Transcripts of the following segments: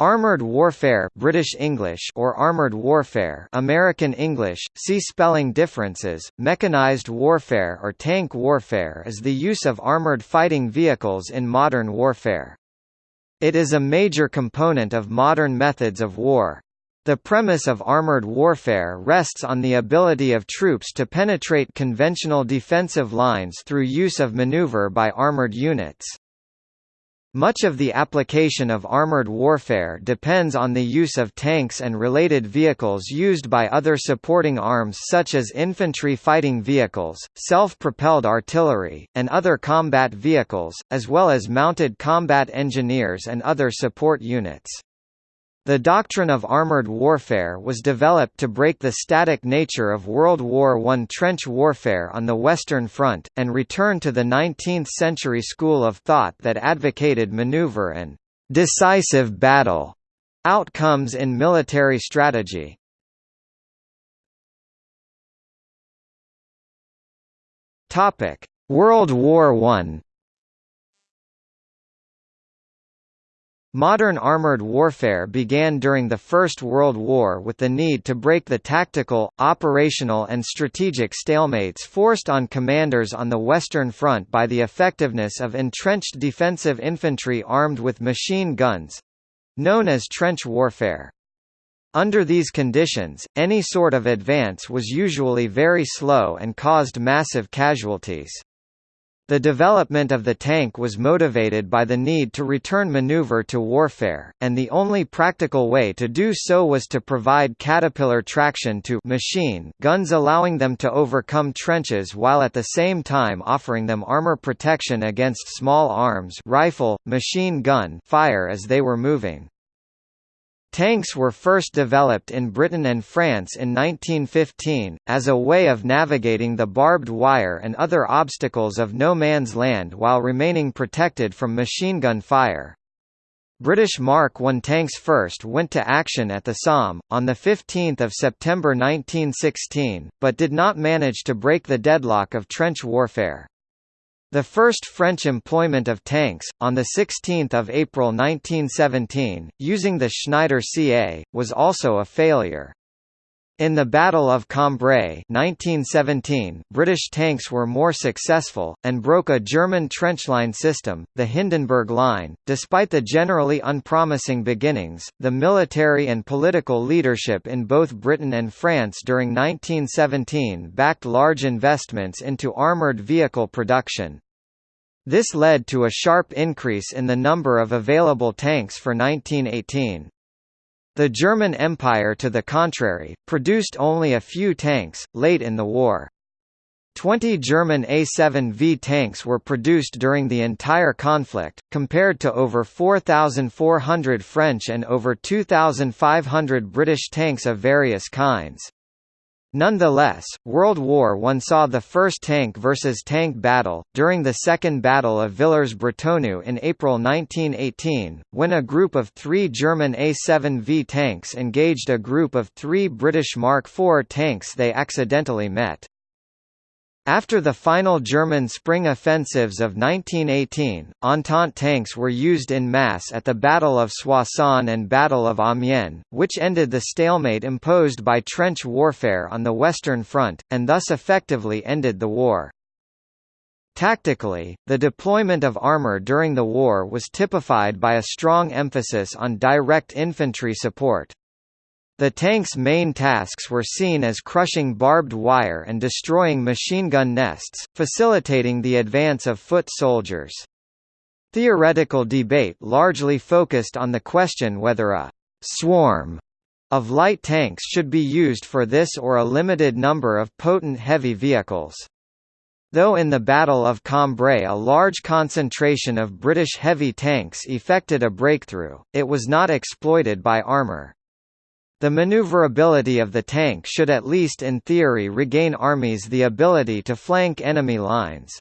Armored warfare British English or armored warfare American English, see spelling differences, mechanized warfare or tank warfare is the use of armored fighting vehicles in modern warfare. It is a major component of modern methods of war. The premise of armored warfare rests on the ability of troops to penetrate conventional defensive lines through use of maneuver by armored units. Much of the application of armored warfare depends on the use of tanks and related vehicles used by other supporting arms such as infantry fighting vehicles, self-propelled artillery, and other combat vehicles, as well as mounted combat engineers and other support units. The doctrine of armored warfare was developed to break the static nature of World War I trench warfare on the Western Front, and return to the 19th-century school of thought that advocated maneuver and «decisive battle» outcomes in military strategy. World War I Modern armored warfare began during the First World War with the need to break the tactical, operational and strategic stalemates forced on commanders on the Western Front by the effectiveness of entrenched defensive infantry armed with machine guns—known as trench warfare. Under these conditions, any sort of advance was usually very slow and caused massive casualties. The development of the tank was motivated by the need to return maneuver to warfare, and the only practical way to do so was to provide caterpillar traction to machine guns allowing them to overcome trenches while at the same time offering them armor protection against small arms rifle, machine gun fire as they were moving. Tanks were first developed in Britain and France in 1915, as a way of navigating the barbed wire and other obstacles of no man's land while remaining protected from machine gun fire. British Mark I tanks first went to action at the Somme, on 15 September 1916, but did not manage to break the deadlock of trench warfare. The first French employment of tanks, on 16 April 1917, using the Schneider CA, was also a failure. In the Battle of Cambrai 1917, British tanks were more successful, and broke a German trenchline system, the Hindenburg Line. Despite the generally unpromising beginnings, the military and political leadership in both Britain and France during 1917 backed large investments into armoured vehicle production. This led to a sharp increase in the number of available tanks for 1918. The German Empire to the contrary, produced only a few tanks, late in the war. Twenty German A-7V tanks were produced during the entire conflict, compared to over 4,400 French and over 2,500 British tanks of various kinds. Nonetheless, World War I saw the first tank versus tank battle, during the Second Battle of Villers-Bretonneux in April 1918, when a group of three German A-7V tanks engaged a group of three British Mark IV tanks they accidentally met. After the final German spring offensives of 1918, Entente tanks were used in mass at the Battle of Soissons and Battle of Amiens, which ended the stalemate imposed by trench warfare on the Western Front, and thus effectively ended the war. Tactically, the deployment of armor during the war was typified by a strong emphasis on direct infantry support. The tank's main tasks were seen as crushing barbed wire and destroying machine gun nests, facilitating the advance of foot soldiers. Theoretical debate largely focused on the question whether a «swarm» of light tanks should be used for this or a limited number of potent heavy vehicles. Though in the Battle of Cambrai a large concentration of British heavy tanks effected a breakthrough, it was not exploited by armour. The maneuverability of the tank should at least in theory regain armies the ability to flank enemy lines.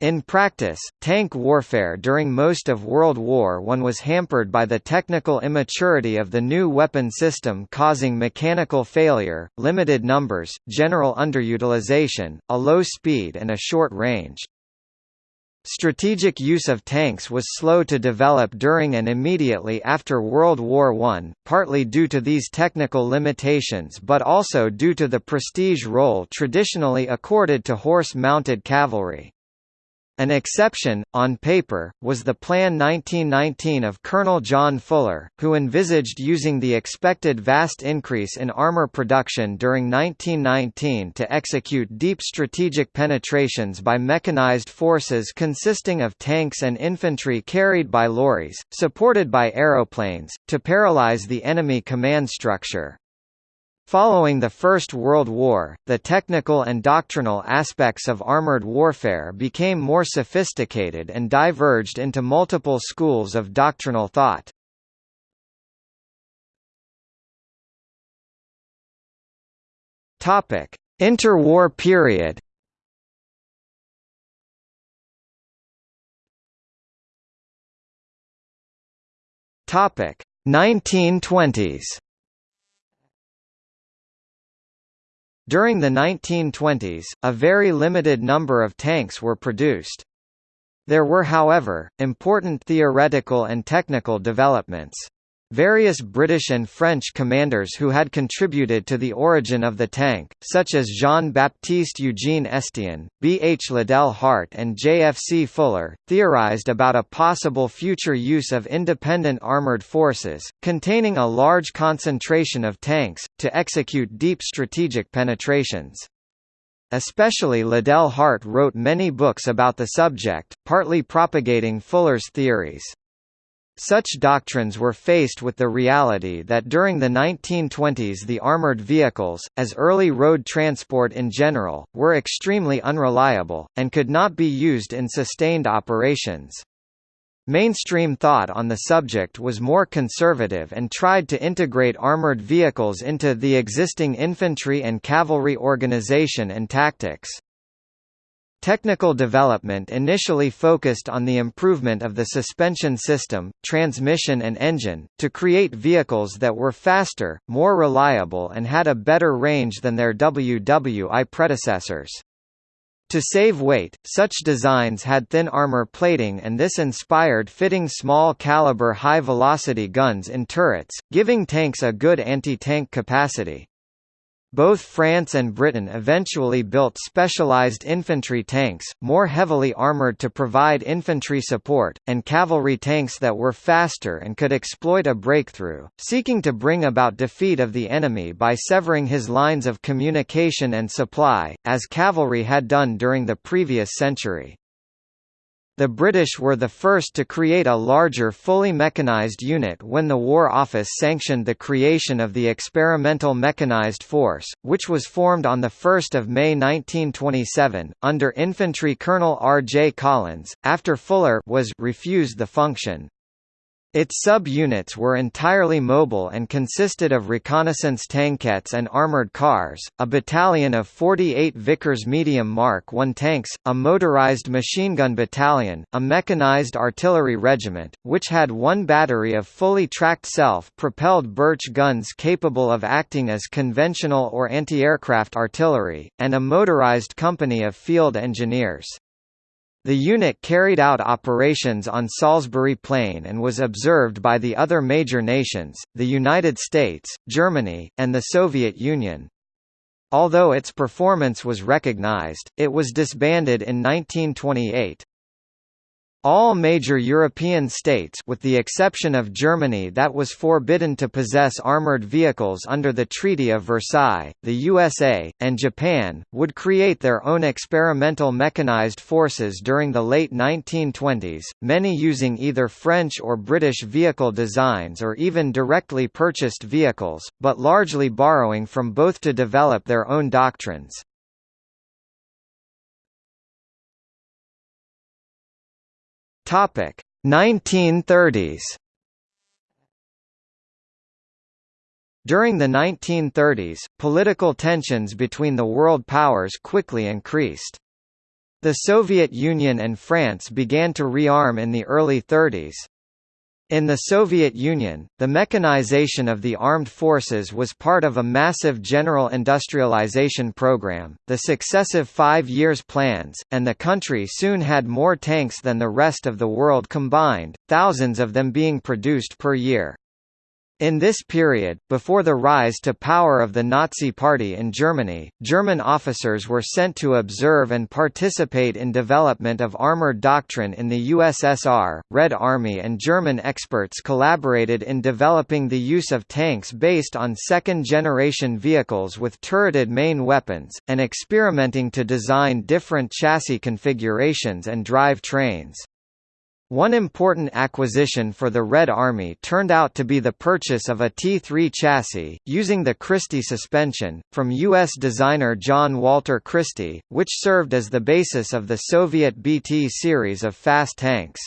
In practice, tank warfare during most of World War I was hampered by the technical immaturity of the new weapon system causing mechanical failure, limited numbers, general underutilization, a low speed and a short range. Strategic use of tanks was slow to develop during and immediately after World War I, partly due to these technical limitations but also due to the prestige role traditionally accorded to horse-mounted cavalry. An exception, on paper, was the Plan 1919 of Colonel John Fuller, who envisaged using the expected vast increase in armor production during 1919 to execute deep strategic penetrations by mechanized forces consisting of tanks and infantry carried by lorries, supported by aeroplanes, to paralyze the enemy command structure. Following the First World War, the technical and doctrinal aspects of armored warfare became more sophisticated and diverged into multiple schools of doctrinal thought. Interwar period. Topic: 1920s. During the 1920s, a very limited number of tanks were produced. There were however, important theoretical and technical developments. Various British and French commanders who had contributed to the origin of the tank, such as Jean-Baptiste Eugene Estienne, B. H. Liddell Hart and J. F. C. Fuller, theorized about a possible future use of independent armoured forces, containing a large concentration of tanks, to execute deep strategic penetrations. Especially Liddell Hart wrote many books about the subject, partly propagating Fuller's theories. Such doctrines were faced with the reality that during the 1920s the armored vehicles, as early road transport in general, were extremely unreliable, and could not be used in sustained operations. Mainstream thought on the subject was more conservative and tried to integrate armored vehicles into the existing infantry and cavalry organization and tactics. Technical development initially focused on the improvement of the suspension system, transmission and engine, to create vehicles that were faster, more reliable and had a better range than their WWI predecessors. To save weight, such designs had thin armor plating and this inspired fitting small-caliber high-velocity guns in turrets, giving tanks a good anti-tank capacity. Both France and Britain eventually built specialized infantry tanks, more heavily armored to provide infantry support, and cavalry tanks that were faster and could exploit a breakthrough, seeking to bring about defeat of the enemy by severing his lines of communication and supply, as cavalry had done during the previous century. The British were the first to create a larger fully mechanized unit when the War Office sanctioned the creation of the Experimental Mechanized Force, which was formed on 1 May 1927, under Infantry Colonel R. J. Collins, after Fuller was refused the function. Its sub-units were entirely mobile and consisted of reconnaissance tankettes and armored cars, a battalion of 48 Vickers medium Mark I tanks, a motorized machine gun battalion, a mechanized artillery regiment, which had one battery of fully tracked self-propelled Birch guns capable of acting as conventional or anti-aircraft artillery, and a motorized company of field engineers. The unit carried out operations on Salisbury Plain and was observed by the other major nations, the United States, Germany, and the Soviet Union. Although its performance was recognized, it was disbanded in 1928. All major European states with the exception of Germany that was forbidden to possess armoured vehicles under the Treaty of Versailles, the USA, and Japan, would create their own experimental mechanized forces during the late 1920s, many using either French or British vehicle designs or even directly purchased vehicles, but largely borrowing from both to develop their own doctrines. Topic 1930s. During the 1930s, political tensions between the world powers quickly increased. The Soviet Union and France began to rearm in the early 30s. In the Soviet Union, the mechanization of the armed forces was part of a massive general industrialization program, the successive five years plans, and the country soon had more tanks than the rest of the world combined, thousands of them being produced per year. In this period, before the rise to power of the Nazi Party in Germany, German officers were sent to observe and participate in development of armored doctrine in the USSR. Red Army and German experts collaborated in developing the use of tanks based on second-generation vehicles with turreted main weapons, and experimenting to design different chassis configurations and drive trains. One important acquisition for the Red Army turned out to be the purchase of a T3 chassis, using the Christie suspension, from U.S. designer John Walter Christie, which served as the basis of the Soviet BT series of fast tanks.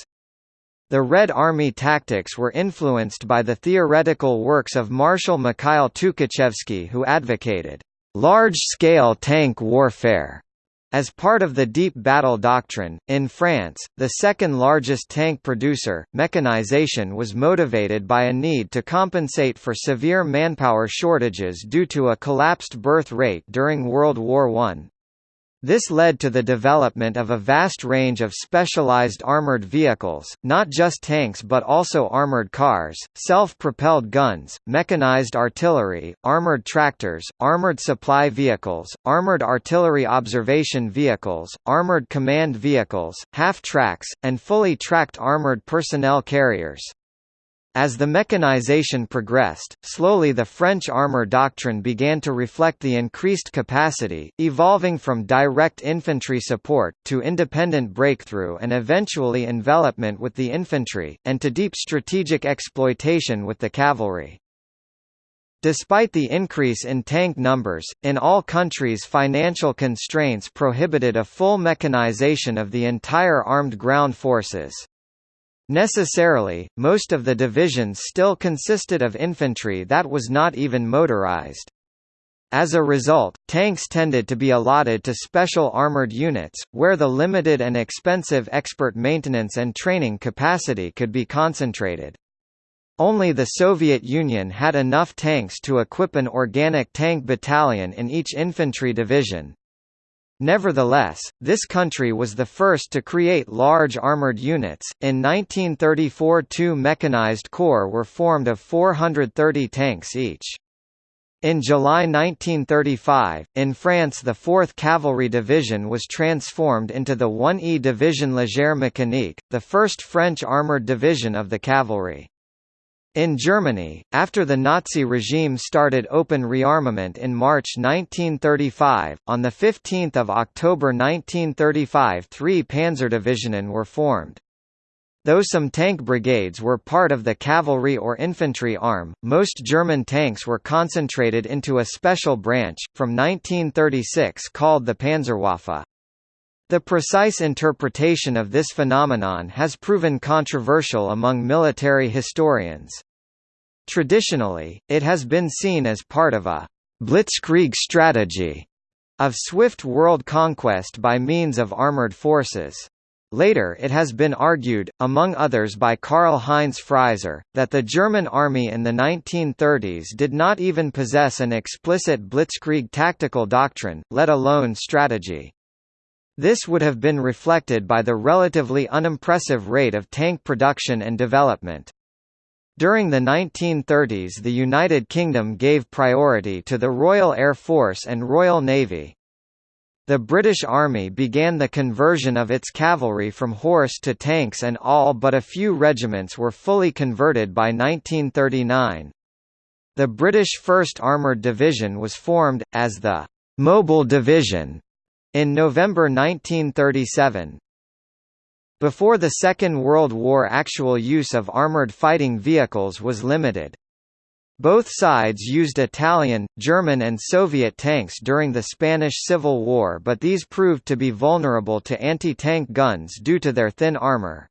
The Red Army tactics were influenced by the theoretical works of Marshal Mikhail Tukhachevsky who advocated large-scale tank warfare as part of the Deep Battle Doctrine, in France, the second largest tank producer, mechanization was motivated by a need to compensate for severe manpower shortages due to a collapsed birth rate during World War I. This led to the development of a vast range of specialized armored vehicles, not just tanks but also armored cars, self-propelled guns, mechanized artillery, armored tractors, armored supply vehicles, armored artillery observation vehicles, armored command vehicles, half-tracks, and fully tracked armored personnel carriers. As the mechanization progressed, slowly the French armor doctrine began to reflect the increased capacity, evolving from direct infantry support, to independent breakthrough and eventually envelopment with the infantry, and to deep strategic exploitation with the cavalry. Despite the increase in tank numbers, in all countries financial constraints prohibited a full mechanization of the entire armed ground forces. Necessarily, most of the divisions still consisted of infantry that was not even motorized. As a result, tanks tended to be allotted to special armored units, where the limited and expensive expert maintenance and training capacity could be concentrated. Only the Soviet Union had enough tanks to equip an organic tank battalion in each infantry division, Nevertheless, this country was the first to create large armored units. In 1934, two mechanized corps were formed of 430 tanks each. In July 1935, in France the 4th Cavalry Division was transformed into the 1E Division Légère Mécanique, the first French armoured division of the cavalry. In Germany, after the Nazi regime started open rearmament in March 1935, on 15 October 1935 three Panzerdivisionen were formed. Though some tank brigades were part of the cavalry or infantry arm, most German tanks were concentrated into a special branch, from 1936 called the Panzerwaffe. The precise interpretation of this phenomenon has proven controversial among military historians. Traditionally, it has been seen as part of a «blitzkrieg strategy» of swift world conquest by means of armored forces. Later it has been argued, among others by Karl-Heinz Frieser, that the German army in the 1930s did not even possess an explicit blitzkrieg tactical doctrine, let alone strategy. This would have been reflected by the relatively unimpressive rate of tank production and development. During the 1930s the United Kingdom gave priority to the Royal Air Force and Royal Navy. The British Army began the conversion of its cavalry from horse to tanks and all but a few regiments were fully converted by 1939. The British 1st Armoured Division was formed, as the «Mobile Division» in November 1937. Before the Second World War actual use of armoured fighting vehicles was limited. Both sides used Italian, German and Soviet tanks during the Spanish Civil War but these proved to be vulnerable to anti-tank guns due to their thin armour.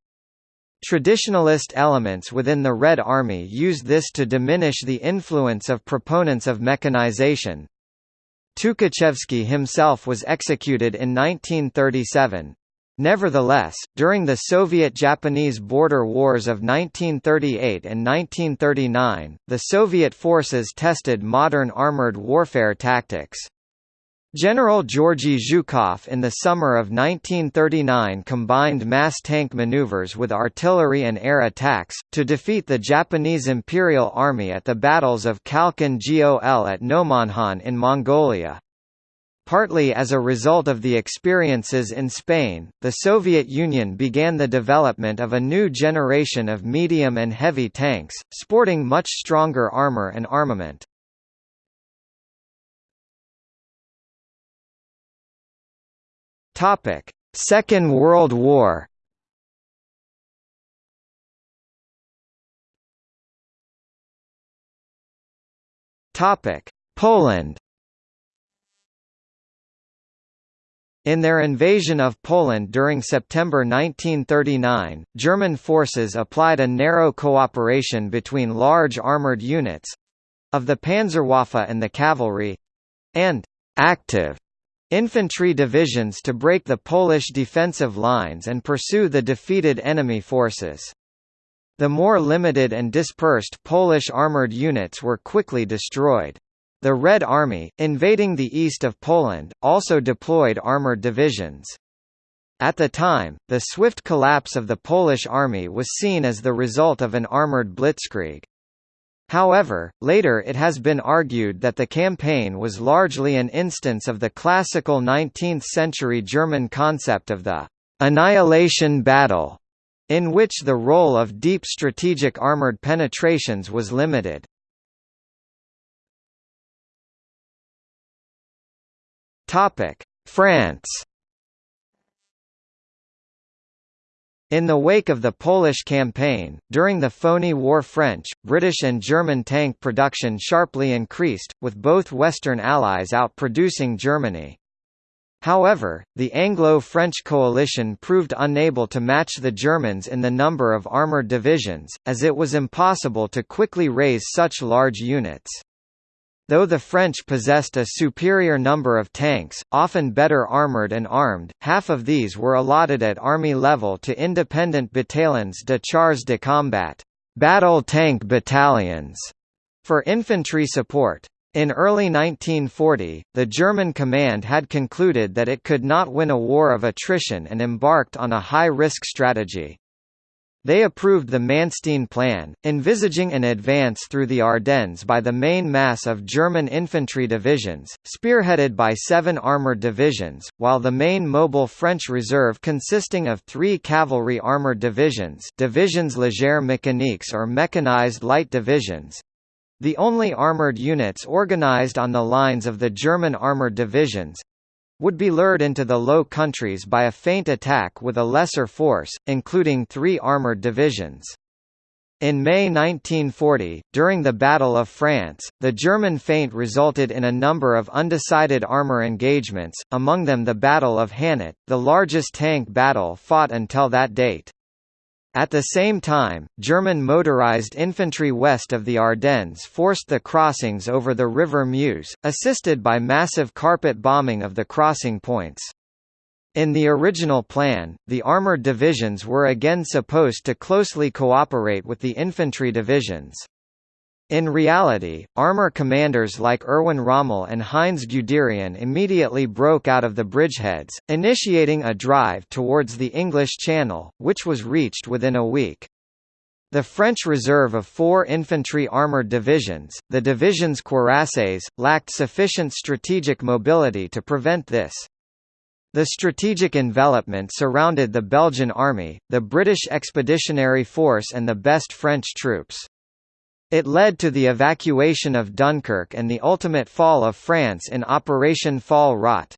Traditionalist elements within the Red Army used this to diminish the influence of proponents of mechanization. Tukhachevsky himself was executed in 1937. Nevertheless, during the Soviet-Japanese border wars of 1938 and 1939, the Soviet forces tested modern armored warfare tactics. General Georgy Zhukov in the summer of 1939 combined mass tank maneuvers with artillery and air attacks, to defeat the Japanese Imperial Army at the battles of Khalkhin Gol at Nomonhan in Mongolia. Partly as a result of the experiences in Spain, the Soviet Union began the development of a new generation of medium and heavy tanks, sporting much stronger armor and armament. Second World War Poland In their invasion of Poland during September 1939, German forces applied a narrow cooperation between large armoured units—of the Panzerwaffe and the cavalry—and «active» infantry divisions to break the Polish defensive lines and pursue the defeated enemy forces. The more limited and dispersed Polish armoured units were quickly destroyed. The Red Army, invading the east of Poland, also deployed armoured divisions. At the time, the swift collapse of the Polish army was seen as the result of an armoured blitzkrieg. However, later it has been argued that the campaign was largely an instance of the classical 19th-century German concept of the «annihilation battle», in which the role of deep strategic armoured penetrations was limited. Topic: France. In the wake of the Polish campaign, during the Phoney War French, British and German tank production sharply increased, with both Western allies outproducing Germany. However, the Anglo-French coalition proved unable to match the Germans in the number of armoured divisions, as it was impossible to quickly raise such large units. Though the French possessed a superior number of tanks, often better armoured and armed, half of these were allotted at army level to independent bataillons de chars de combat battle tank battalions for infantry support. In early 1940, the German command had concluded that it could not win a war of attrition and embarked on a high-risk strategy. They approved the Manstein Plan, envisaging an advance through the Ardennes by the main mass of German infantry divisions, spearheaded by seven armoured divisions, while the main mobile French reserve consisting of three cavalry armoured divisions divisions légère mécaniques or mechanized light divisions, the only armoured units organised on the lines of the German armoured divisions, would be lured into the Low Countries by a feint attack with a lesser force, including three armoured divisions. In May 1940, during the Battle of France, the German feint resulted in a number of undecided armour engagements, among them the Battle of Hannut, the largest tank battle fought until that date. At the same time, German motorized infantry west of the Ardennes forced the crossings over the River Meuse, assisted by massive carpet bombing of the crossing points. In the original plan, the armored divisions were again supposed to closely cooperate with the infantry divisions. In reality, armor commanders like Erwin Rommel and Heinz Guderian immediately broke out of the bridgeheads, initiating a drive towards the English Channel, which was reached within a week. The French reserve of four infantry armoured divisions, the divisions cuirasses, lacked sufficient strategic mobility to prevent this. The strategic envelopment surrounded the Belgian army, the British Expeditionary Force and the best French troops. It led to the evacuation of Dunkirk and the ultimate fall of France in Operation Fall Rot.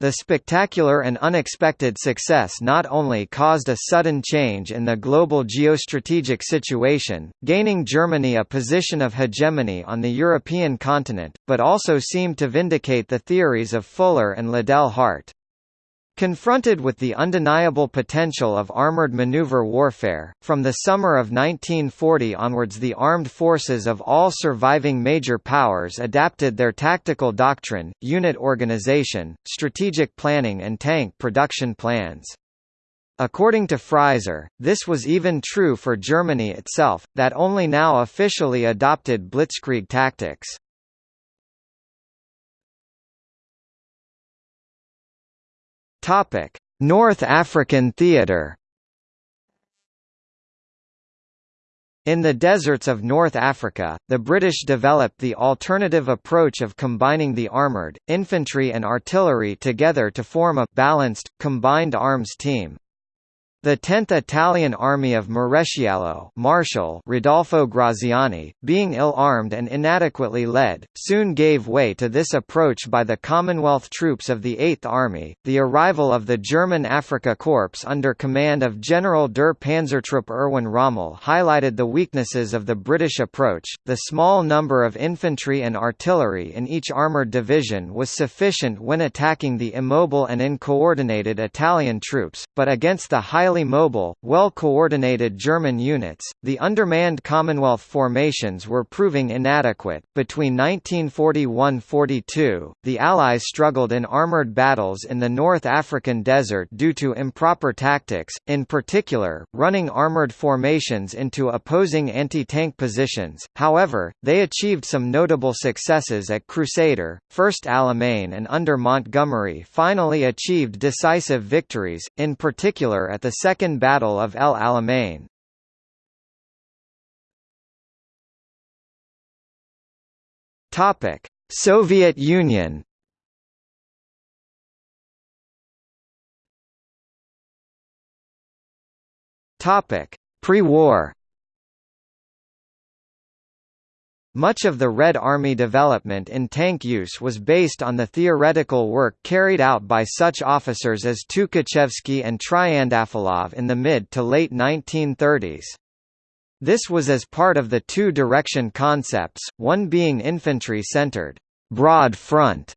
The spectacular and unexpected success not only caused a sudden change in the global geostrategic situation, gaining Germany a position of hegemony on the European continent, but also seemed to vindicate the theories of Fuller and Liddell Hart. Confronted with the undeniable potential of armored maneuver warfare, from the summer of 1940 onwards the armed forces of all surviving major powers adapted their tactical doctrine, unit organization, strategic planning and tank production plans. According to Frieser, this was even true for Germany itself, that only now officially adopted blitzkrieg tactics. Topic: North African theatre. In the deserts of North Africa, the British developed the alternative approach of combining the armoured, infantry and artillery together to form a balanced, combined arms team. The 10th Italian Army of Maresciallo Marshal Rodolfo Graziani, being ill-armed and inadequately led, soon gave way to this approach by the Commonwealth troops of the 8th Army. The arrival of the German Afrika Korps under command of General der Panzertruppe Erwin Rommel highlighted the weaknesses of the British approach. The small number of infantry and artillery in each armoured division was sufficient when attacking the immobile and uncoordinated Italian troops, but against the highly highly mobile, well-coordinated German units, the undermanned Commonwealth formations were proving inadequate. Between 1941–42, the Allies struggled in armoured battles in the North African desert due to improper tactics, in particular, running armoured formations into opposing anti-tank positions. However, they achieved some notable successes at Crusader, First Alamein and under Montgomery finally achieved decisive victories, in particular at the Second Battle of El Alamein. Topic: Soviet Union. Topic: Pre-war. Much of the Red Army development in tank use was based on the theoretical work carried out by such officers as Tukhachevsky and Triandafillov in the mid to late 1930s. This was as part of the two-direction concepts, one being infantry-centered, broad front,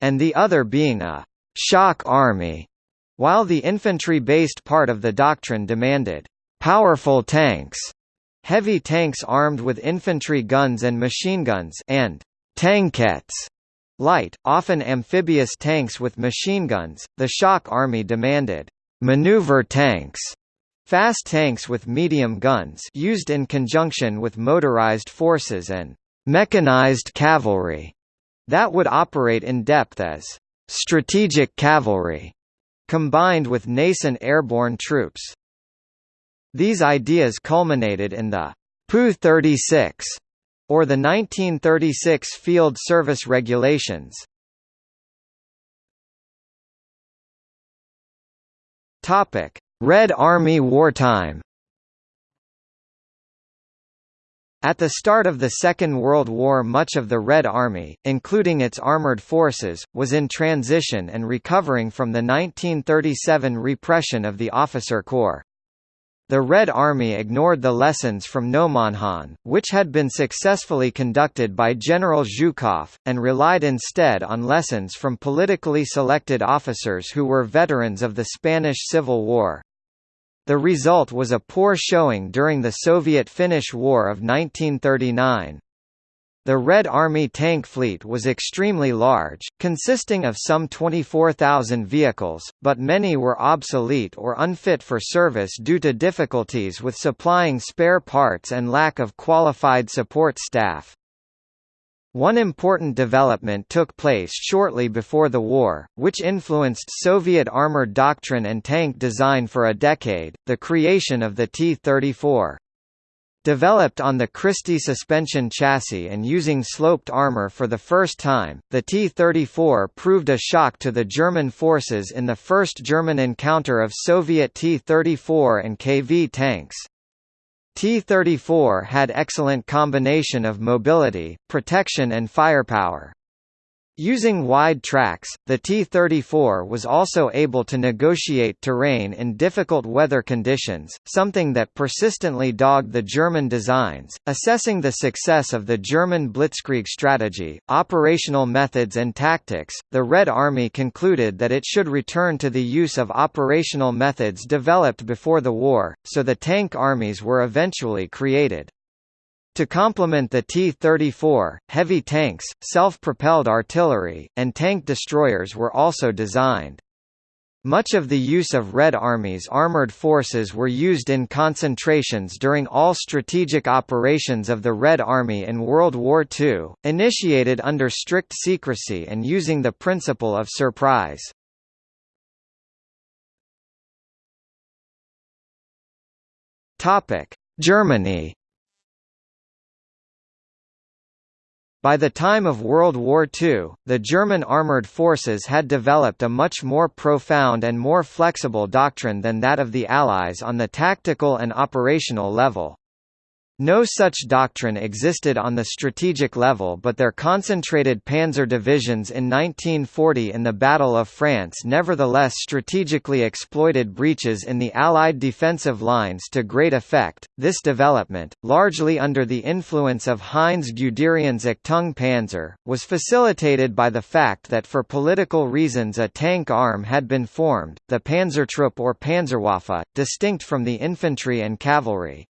and the other being a shock army, while the infantry-based part of the doctrine demanded powerful tanks Heavy tanks armed with infantry guns and machine guns and tankettes light, often amphibious tanks with machine guns. The shock army demanded maneuver tanks, fast tanks with medium guns used in conjunction with motorized forces and mechanized cavalry that would operate in depth as strategic cavalry combined with nascent airborne troops. These ideas culminated in the PU-36, or the 1936 Field Service Regulations. Topic: Red Army wartime. At the start of the Second World War much of the Red Army, including its armored forces, was in transition and recovering from the 1937 repression of the officer corps. The Red Army ignored the lessons from Nomonhan, which had been successfully conducted by General Zhukov, and relied instead on lessons from politically selected officers who were veterans of the Spanish Civil War. The result was a poor showing during the Soviet-Finnish War of 1939. The Red Army tank fleet was extremely large, consisting of some 24,000 vehicles, but many were obsolete or unfit for service due to difficulties with supplying spare parts and lack of qualified support staff. One important development took place shortly before the war, which influenced Soviet armored doctrine and tank design for a decade, the creation of the T-34. Developed on the Christie suspension chassis and using sloped armor for the first time, the T-34 proved a shock to the German forces in the first German encounter of Soviet T-34 and KV tanks. T-34 had excellent combination of mobility, protection and firepower. Using wide tracks, the T-34 was also able to negotiate terrain in difficult weather conditions, something that persistently dogged the German designs. Assessing the success of the German Blitzkrieg strategy, operational methods and tactics, the Red Army concluded that it should return to the use of operational methods developed before the war, so the tank armies were eventually created. To complement the T-34, heavy tanks, self-propelled artillery, and tank destroyers were also designed. Much of the use of Red Army's armored forces were used in concentrations during all strategic operations of the Red Army in World War II, initiated under strict secrecy and using the principle of surprise. Germany By the time of World War II, the German armoured forces had developed a much more profound and more flexible doctrine than that of the Allies on the tactical and operational level. No such doctrine existed on the strategic level but their concentrated panzer divisions in 1940 in the Battle of France nevertheless strategically exploited breaches in the Allied defensive lines to great effect. This development, largely under the influence of Heinz Guderian's Achtung Panzer, was facilitated by the fact that for political reasons a tank arm had been formed, the Panzertruppe or Panzerwaffe, distinct from the infantry and cavalry.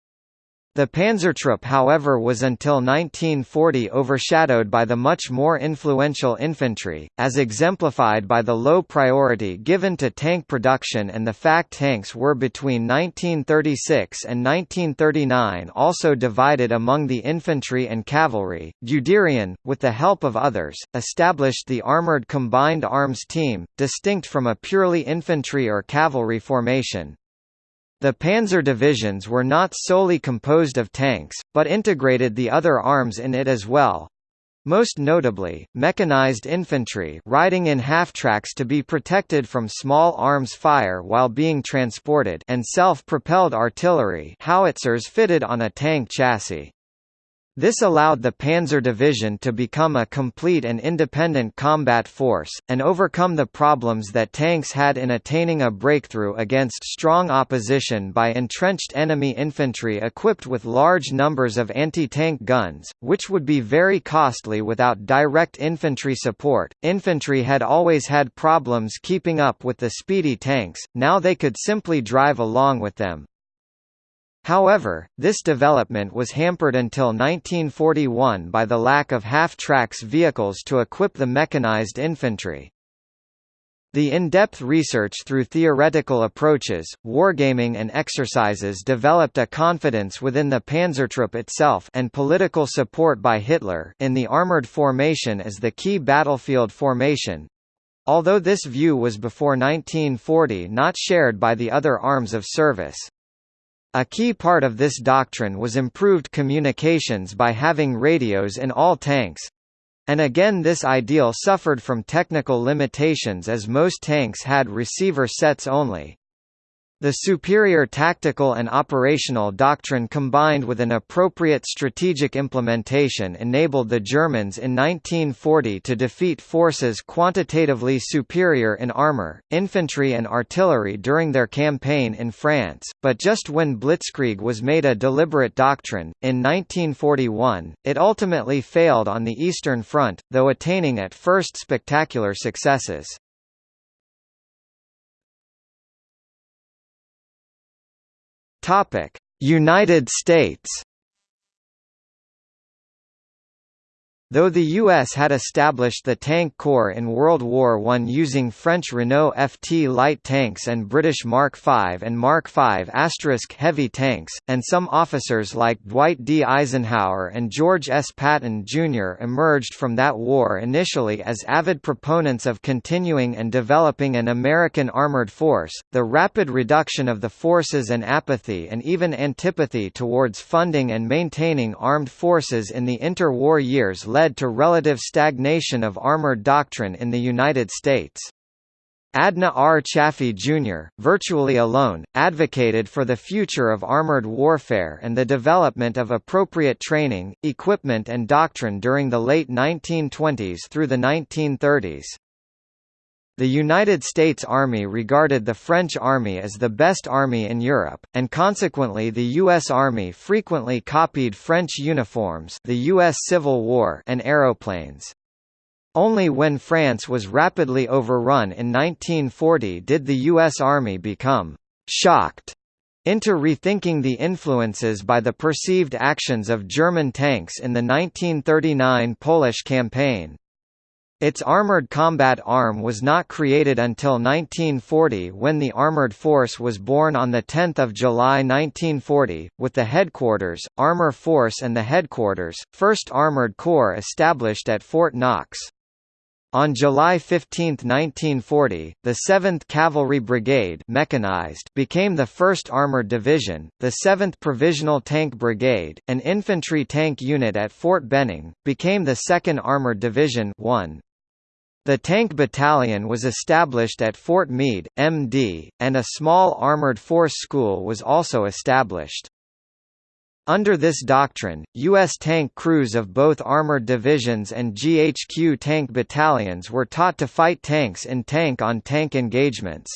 The Panzertruppe however was until 1940 overshadowed by the much more influential infantry, as exemplified by the low priority given to tank production and the fact tanks were between 1936 and 1939 also divided among the infantry and cavalry. Guderian, with the help of others, established the Armored Combined Arms Team, distinct from a purely infantry or cavalry formation, the panzer divisions were not solely composed of tanks, but integrated the other arms in it as well. Most notably, mechanized infantry riding in half-tracks to be protected from small arms fire while being transported and self-propelled artillery howitzers fitted on a tank chassis. This allowed the Panzer Division to become a complete and independent combat force, and overcome the problems that tanks had in attaining a breakthrough against strong opposition by entrenched enemy infantry equipped with large numbers of anti-tank guns, which would be very costly without direct infantry support. Infantry had always had problems keeping up with the speedy tanks, now they could simply drive along with them, However, this development was hampered until 1941 by the lack of half-tracks vehicles to equip the mechanized infantry. The in-depth research through theoretical approaches, wargaming and exercises developed a confidence within the Panzertruppe itself and political support by Hitler in the armored formation as the key battlefield formation. Although this view was before 1940 not shared by the other arms of service. A key part of this doctrine was improved communications by having radios in all tanks. And again this ideal suffered from technical limitations as most tanks had receiver sets only. The superior tactical and operational doctrine combined with an appropriate strategic implementation enabled the Germans in 1940 to defeat forces quantitatively superior in armor, infantry and artillery during their campaign in France, but just when Blitzkrieg was made a deliberate doctrine, in 1941, it ultimately failed on the Eastern Front, though attaining at first spectacular successes. Topic: United States Though the U.S. had established the Tank Corps in World War I using French Renault FT light tanks and British Mark V and Mark V heavy tanks, and some officers like Dwight D. Eisenhower and George S. Patton, Jr. emerged from that war initially as avid proponents of continuing and developing an American armored force, the rapid reduction of the forces and apathy and even antipathy towards funding and maintaining armed forces in the interwar years led led to relative stagnation of armored doctrine in the United States. Adna R. Chaffee Jr., virtually alone, advocated for the future of armored warfare and the development of appropriate training, equipment and doctrine during the late 1920s through the 1930s. The United States Army regarded the French Army as the best army in Europe, and consequently the U.S. Army frequently copied French uniforms the U.S. Civil War and aeroplanes. Only when France was rapidly overrun in 1940 did the U.S. Army become «shocked» into rethinking the influences by the perceived actions of German tanks in the 1939 Polish campaign. Its armored combat arm was not created until 1940 when the Armored Force was born on 10 July 1940, with the headquarters, Armor Force and the headquarters, 1st Armored Corps established at Fort Knox. On July 15, 1940, the 7th Cavalry Brigade mechanized became the 1st Armored Division, the 7th Provisional Tank Brigade, an infantry tank unit at Fort Benning, became the 2nd Armored Division 1. The tank battalion was established at Fort Meade, MD, and a small armored force school was also established. Under this doctrine, U.S. tank crews of both armored divisions and GHQ tank battalions were taught to fight tanks in tank-on-tank -tank engagements.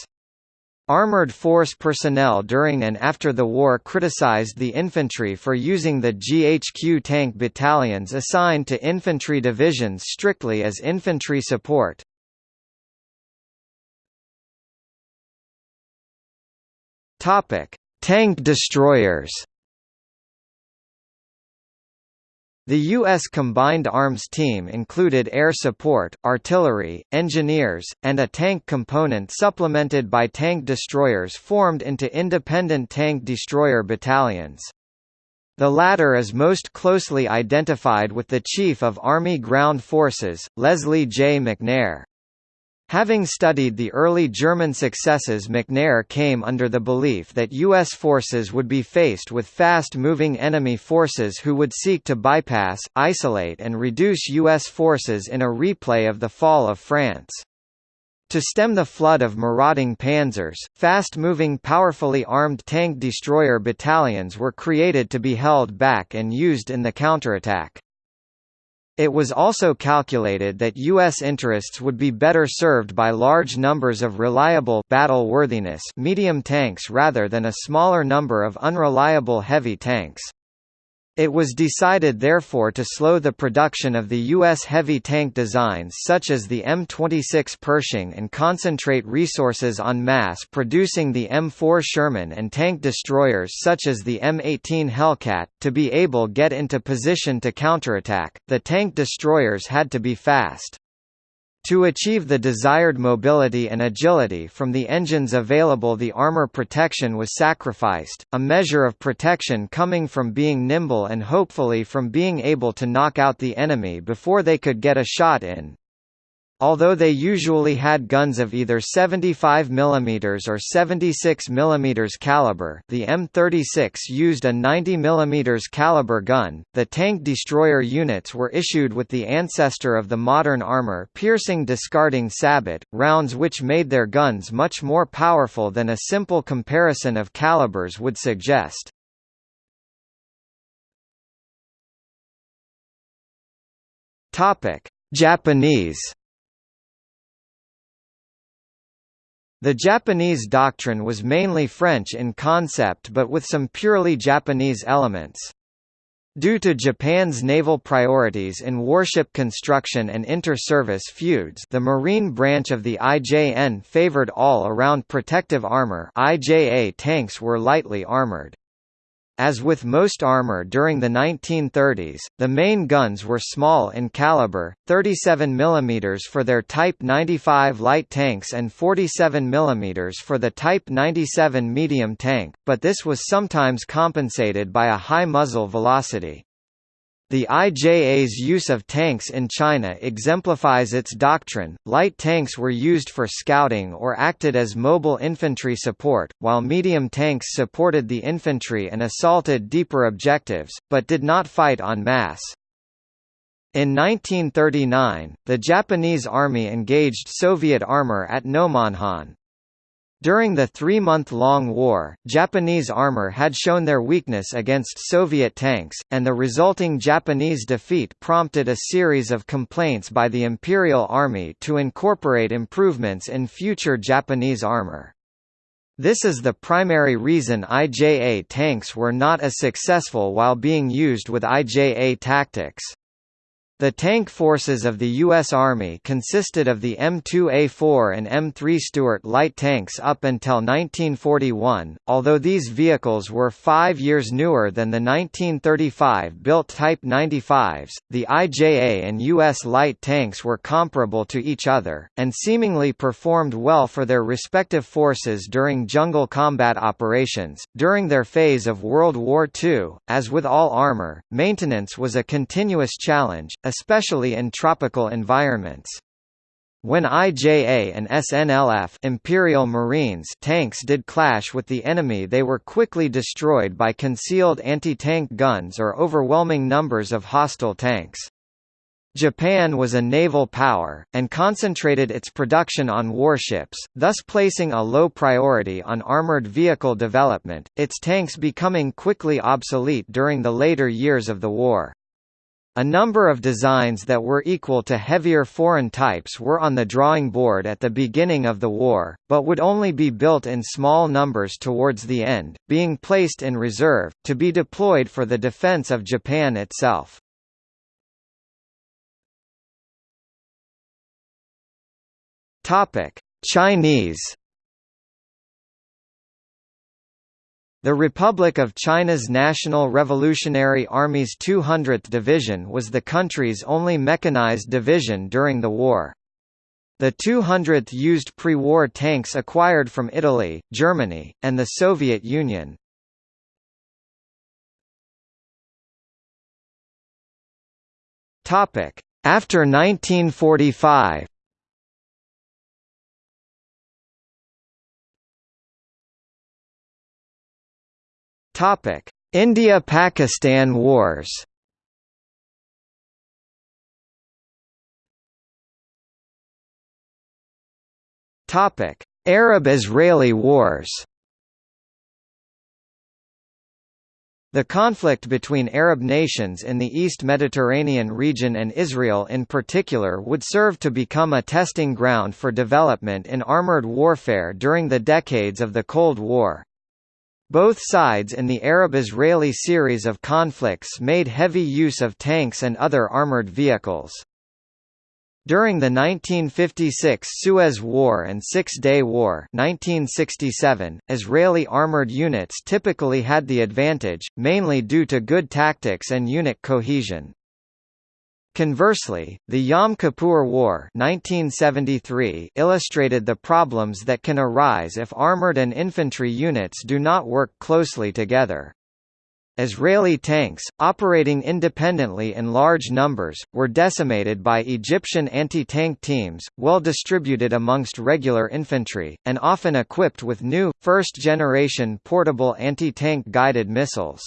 Armored force personnel during and after the war criticized the infantry for using the GHQ tank battalions assigned to infantry divisions strictly as infantry support. Tank destroyers The U.S. Combined Arms Team included air support, artillery, engineers, and a tank component supplemented by tank destroyers formed into independent tank destroyer battalions. The latter is most closely identified with the Chief of Army Ground Forces, Leslie J. McNair. Having studied the early German successes McNair came under the belief that U.S. forces would be faced with fast-moving enemy forces who would seek to bypass, isolate and reduce U.S. forces in a replay of the fall of France. To stem the flood of marauding panzers, fast-moving powerfully armed tank destroyer battalions were created to be held back and used in the counterattack. It was also calculated that U.S. interests would be better served by large numbers of reliable battle-worthiness medium tanks rather than a smaller number of unreliable heavy tanks. It was decided therefore to slow the production of the U.S. heavy tank designs such as the M26 Pershing and concentrate resources on mass producing the M4 Sherman and tank destroyers such as the M18 Hellcat. To be able get into position to counterattack, the tank destroyers had to be fast. To achieve the desired mobility and agility from the engines available the armor protection was sacrificed, a measure of protection coming from being nimble and hopefully from being able to knock out the enemy before they could get a shot in. Although they usually had guns of either 75 mm or 76 mm caliber the M36 used a 90 mm caliber gun, the tank destroyer units were issued with the ancestor of the modern armor-piercing discarding sabot, rounds which made their guns much more powerful than a simple comparison of calibers would suggest. Japanese The Japanese doctrine was mainly French in concept but with some purely Japanese elements. Due to Japan's naval priorities in warship construction and inter-service feuds the Marine branch of the IJN favored all-around protective armor IJA tanks were lightly armored. As with most armor during the 1930s, the main guns were small in caliber, 37 mm for their Type 95 light tanks and 47 mm for the Type 97 medium tank, but this was sometimes compensated by a high muzzle velocity. The IJA's use of tanks in China exemplifies its doctrine. Light tanks were used for scouting or acted as mobile infantry support, while medium tanks supported the infantry and assaulted deeper objectives, but did not fight en masse. In 1939, the Japanese Army engaged Soviet armor at Nomonhan. During the three-month-long war, Japanese armor had shown their weakness against Soviet tanks, and the resulting Japanese defeat prompted a series of complaints by the Imperial Army to incorporate improvements in future Japanese armor. This is the primary reason IJA tanks were not as successful while being used with IJA tactics. The tank forces of the U.S. Army consisted of the M2A4 and M3 Stuart light tanks up until 1941, although these vehicles were five years newer than the 1935-built Type 95s, the IJA and U.S. light tanks were comparable to each other, and seemingly performed well for their respective forces during jungle combat operations. During their phase of World War II, as with all armor, maintenance was a continuous challenge, especially in tropical environments. When IJA and SNLF Imperial Marines tanks did clash with the enemy they were quickly destroyed by concealed anti-tank guns or overwhelming numbers of hostile tanks. Japan was a naval power, and concentrated its production on warships, thus placing a low priority on armored vehicle development, its tanks becoming quickly obsolete during the later years of the war. A number of designs that were equal to heavier foreign types were on the drawing board at the beginning of the war, but would only be built in small numbers towards the end, being placed in reserve, to be deployed for the defense of Japan itself. Chinese The Republic of China's National Revolutionary Army's 200th Division was the country's only mechanized division during the war. The 200th used pre-war tanks acquired from Italy, Germany, and the Soviet Union. After 1945 Topic: India-Pakistan Wars. Topic: Arab-Israeli Wars. The conflict between Arab nations in the East Mediterranean region and Israel in particular would serve to become a testing ground for development in armored warfare during the decades of the Cold War. Both sides in the Arab-Israeli series of conflicts made heavy use of tanks and other armored vehicles. During the 1956 Suez War and Six-Day War 1967, Israeli armored units typically had the advantage, mainly due to good tactics and unit cohesion. Conversely, the Yom Kippur War 1973 illustrated the problems that can arise if armored and infantry units do not work closely together. Israeli tanks, operating independently in large numbers, were decimated by Egyptian anti-tank teams, well distributed amongst regular infantry, and often equipped with new, first-generation portable anti-tank guided missiles.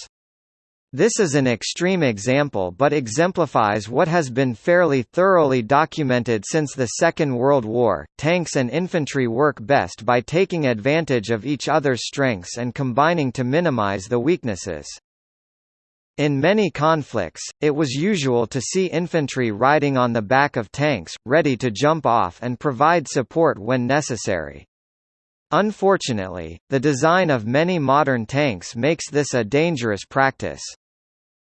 This is an extreme example but exemplifies what has been fairly thoroughly documented since the Second World War. Tanks and infantry work best by taking advantage of each other's strengths and combining to minimize the weaknesses. In many conflicts, it was usual to see infantry riding on the back of tanks, ready to jump off and provide support when necessary. Unfortunately, the design of many modern tanks makes this a dangerous practice.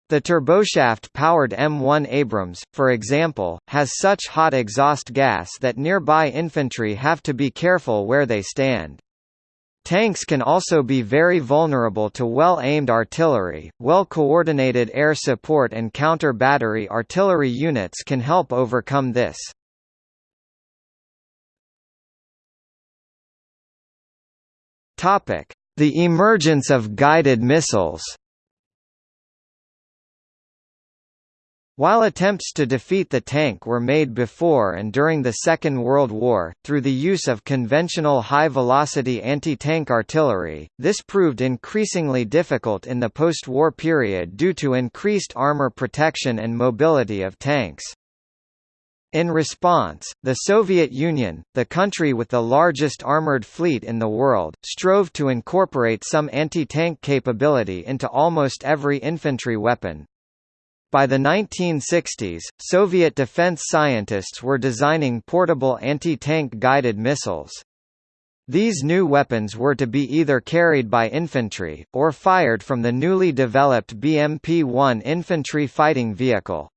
The turboshaft-powered M1 Abrams, for example, has such hot exhaust gas that nearby infantry have to be careful where they stand. Tanks can also be very vulnerable to well-aimed artillery, well-coordinated air support and counter-battery artillery units can help overcome this. The emergence of guided missiles While attempts to defeat the tank were made before and during the Second World War, through the use of conventional high-velocity anti-tank artillery, this proved increasingly difficult in the post-war period due to increased armor protection and mobility of tanks. In response, the Soviet Union, the country with the largest armored fleet in the world, strove to incorporate some anti-tank capability into almost every infantry weapon, by the 1960s, Soviet defense scientists were designing portable anti-tank guided missiles. These new weapons were to be either carried by infantry, or fired from the newly developed BMP-1 infantry fighting vehicle.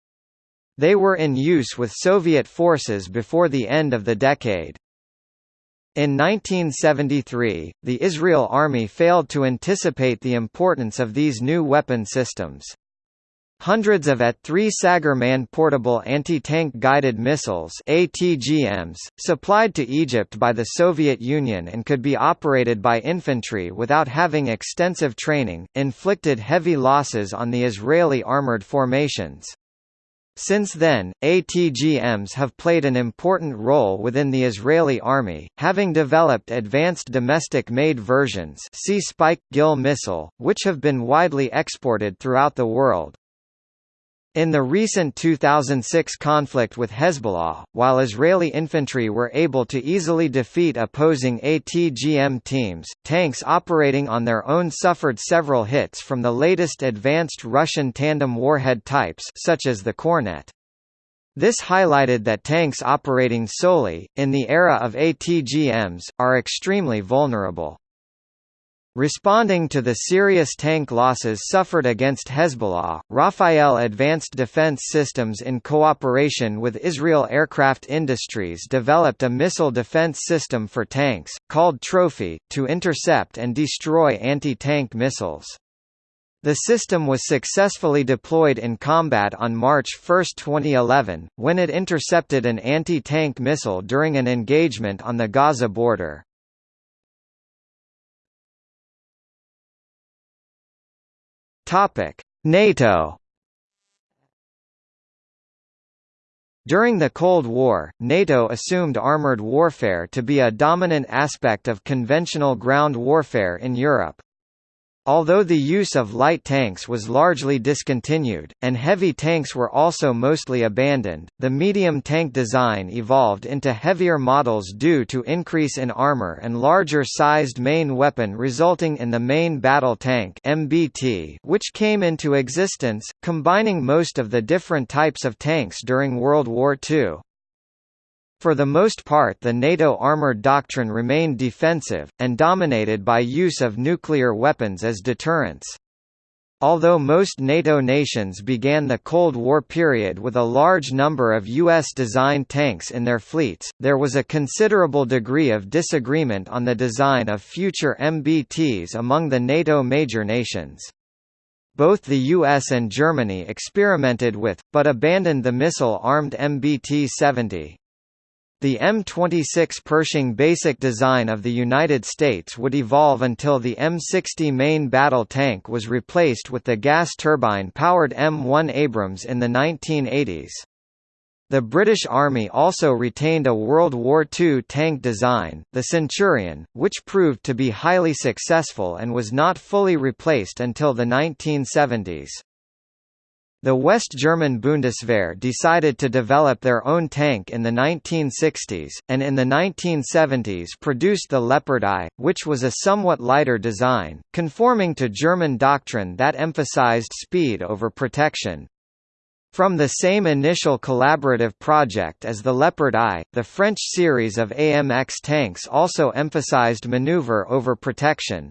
They were in use with Soviet forces before the end of the decade. In 1973, the Israel Army failed to anticipate the importance of these new weapon systems. Hundreds of AT-3 Sagger-Man portable anti-tank guided missiles ATGMs, supplied to Egypt by the Soviet Union and could be operated by infantry without having extensive training, inflicted heavy losses on the Israeli armored formations. Since then, ATGMs have played an important role within the Israeli army, having developed advanced domestic-made versions see Spike Gil missile, which have been widely exported throughout the world. In the recent 2006 conflict with Hezbollah, while Israeli infantry were able to easily defeat opposing ATGM teams, tanks operating on their own suffered several hits from the latest advanced Russian tandem warhead types such as the Kornet. This highlighted that tanks operating solely, in the era of ATGMs, are extremely vulnerable. Responding to the serious tank losses suffered against Hezbollah, Rafael Advanced Defense Systems in cooperation with Israel Aircraft Industries developed a missile defense system for tanks, called Trophy, to intercept and destroy anti-tank missiles. The system was successfully deployed in combat on March 1, 2011, when it intercepted an anti-tank missile during an engagement on the Gaza border. NATO During the Cold War, NATO assumed armored warfare to be a dominant aspect of conventional ground warfare in Europe. Although the use of light tanks was largely discontinued, and heavy tanks were also mostly abandoned, the medium tank design evolved into heavier models due to increase in armor and larger-sized main weapon resulting in the main battle tank MBT, which came into existence, combining most of the different types of tanks during World War II. For the most part the NATO armored doctrine remained defensive, and dominated by use of nuclear weapons as deterrence. Although most NATO nations began the Cold War period with a large number of U.S.-designed tanks in their fleets, there was a considerable degree of disagreement on the design of future MBTs among the NATO major nations. Both the US and Germany experimented with, but abandoned the missile-armed MBT-70. The M26 Pershing basic design of the United States would evolve until the M60 main battle tank was replaced with the gas turbine-powered M1 Abrams in the 1980s. The British Army also retained a World War II tank design, the Centurion, which proved to be highly successful and was not fully replaced until the 1970s. The West German Bundeswehr decided to develop their own tank in the 1960s, and in the 1970s produced the Leopard I, which was a somewhat lighter design, conforming to German doctrine that emphasized speed over protection. From the same initial collaborative project as the Leopard I, the French series of AMX tanks also emphasized maneuver over protection,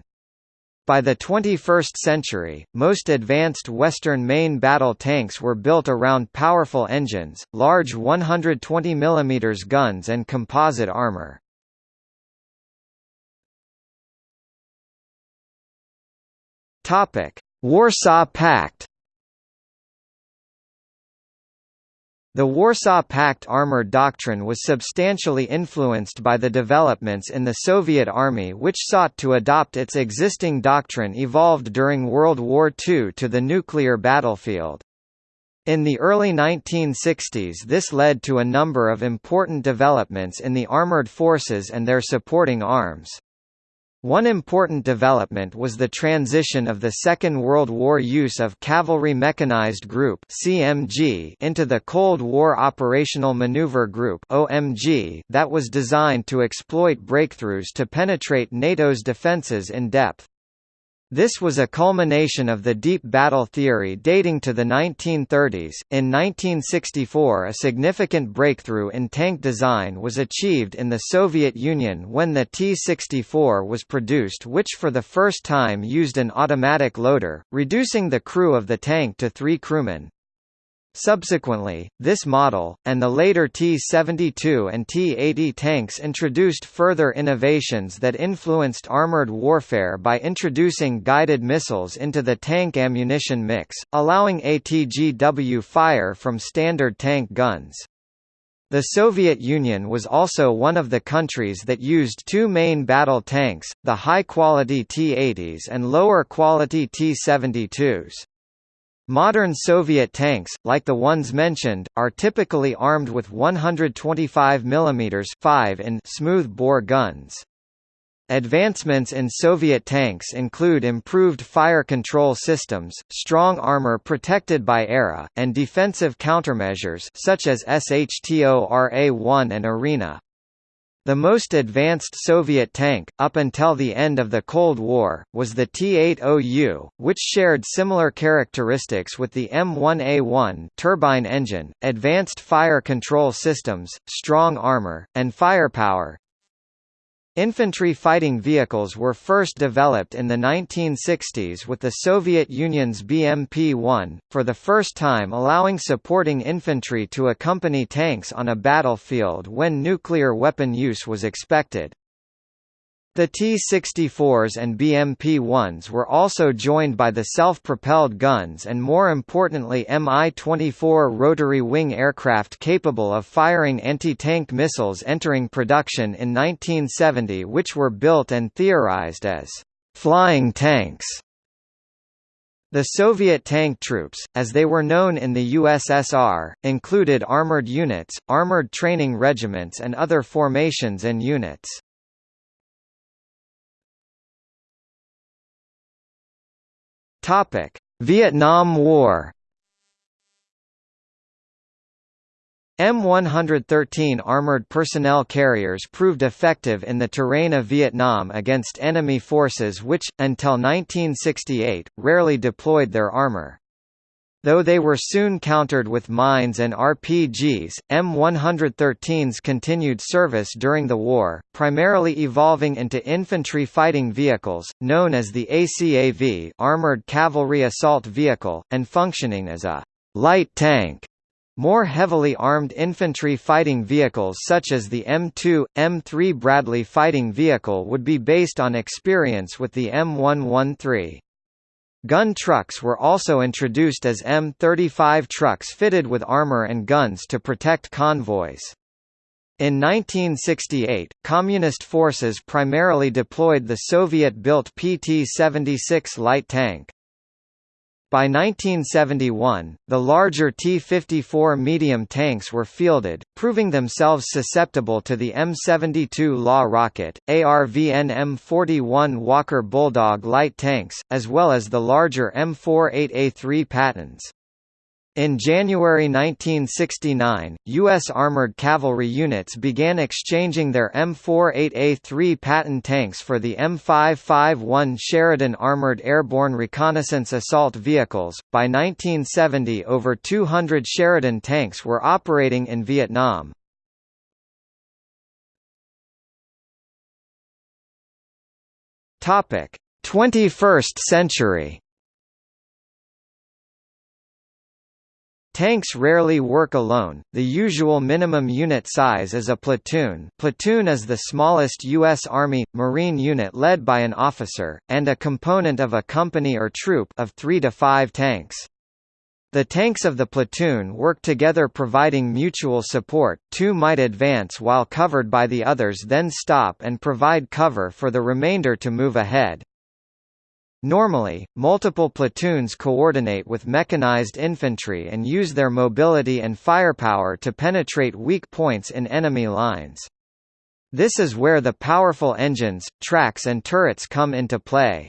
by the 21st century, most advanced Western main battle tanks were built around powerful engines, large 120 mm guns and composite armor. Warsaw Pact The Warsaw Pact armor doctrine was substantially influenced by the developments in the Soviet Army which sought to adopt its existing doctrine evolved during World War II to the nuclear battlefield. In the early 1960s this led to a number of important developments in the armored forces and their supporting arms. One important development was the transition of the Second World War use of Cavalry Mechanized Group (CMG) into the Cold War Operational Maneuver Group (OMG) that was designed to exploit breakthroughs to penetrate NATO's defenses in depth. This was a culmination of the deep battle theory dating to the 1930s. In 1964, a significant breakthrough in tank design was achieved in the Soviet Union when the T-64 was produced, which for the first time used an automatic loader, reducing the crew of the tank to three crewmen. Subsequently, this model, and the later T-72 and T-80 tanks introduced further innovations that influenced armored warfare by introducing guided missiles into the tank ammunition mix, allowing ATGW fire from standard tank guns. The Soviet Union was also one of the countries that used two main battle tanks, the high-quality T-80s and lower-quality T-72s. Modern Soviet tanks, like the ones mentioned, are typically armed with 125 mm 5 in smooth-bore guns. Advancements in Soviet tanks include improved fire control systems, strong armor protected by ERA, and defensive countermeasures such as Shtora-1 and Arena. The most advanced Soviet tank, up until the end of the Cold War, was the T-80U, which shared similar characteristics with the M1A1 turbine engine, advanced fire control systems, strong armor, and firepower, Infantry fighting vehicles were first developed in the 1960s with the Soviet Union's BMP-1, for the first time allowing supporting infantry to accompany tanks on a battlefield when nuclear weapon use was expected. The T-64s and BMP-1s were also joined by the self-propelled guns and more importantly Mi-24 rotary wing aircraft capable of firing anti-tank missiles entering production in 1970 which were built and theorized as «flying tanks». The Soviet tank troops, as they were known in the USSR, included armored units, armored training regiments and other formations and units. Topic: Vietnam War. M113 armored personnel carriers proved effective in the terrain of Vietnam against enemy forces which, until 1968, rarely deployed their armor. Though they were soon countered with mines and RPGs, M113s continued service during the war, primarily evolving into infantry fighting vehicles, known as the ACAV Armored Cavalry Assault Vehicle, and functioning as a «light tank» More heavily armed infantry fighting vehicles such as the M2, M3 Bradley fighting vehicle would be based on experience with the M113. Gun trucks were also introduced as M35 trucks fitted with armor and guns to protect convoys. In 1968, Communist forces primarily deployed the Soviet-built PT-76 light tank. By 1971, the larger T-54 medium tanks were fielded, proving themselves susceptible to the M72 Law rocket, ARVN M41 Walker Bulldog light tanks, as well as the larger M48A3 Pattons. In January 1969, U.S. armored cavalry units began exchanging their M48A3 Patton tanks for the M551 Sheridan Armored Airborne Reconnaissance Assault Vehicles. By 1970, over 200 Sheridan tanks were operating in Vietnam. Topic: 21st century. Tanks rarely work alone, the usual minimum unit size is a platoon platoon is the smallest U.S. Army, Marine unit led by an officer, and a component of a company or troop of three to five tanks. The tanks of the platoon work together providing mutual support, two might advance while covered by the others then stop and provide cover for the remainder to move ahead. Normally, multiple platoons coordinate with mechanized infantry and use their mobility and firepower to penetrate weak points in enemy lines. This is where the powerful engines, tracks and turrets come into play.